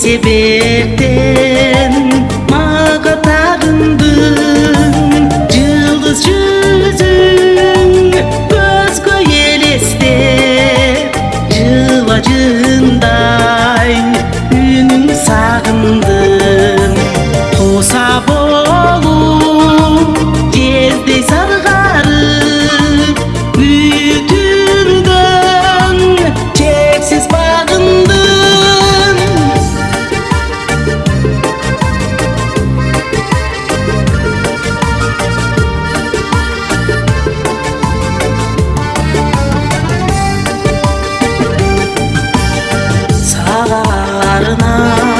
sağladın Ne 了吗？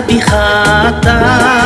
بخاطر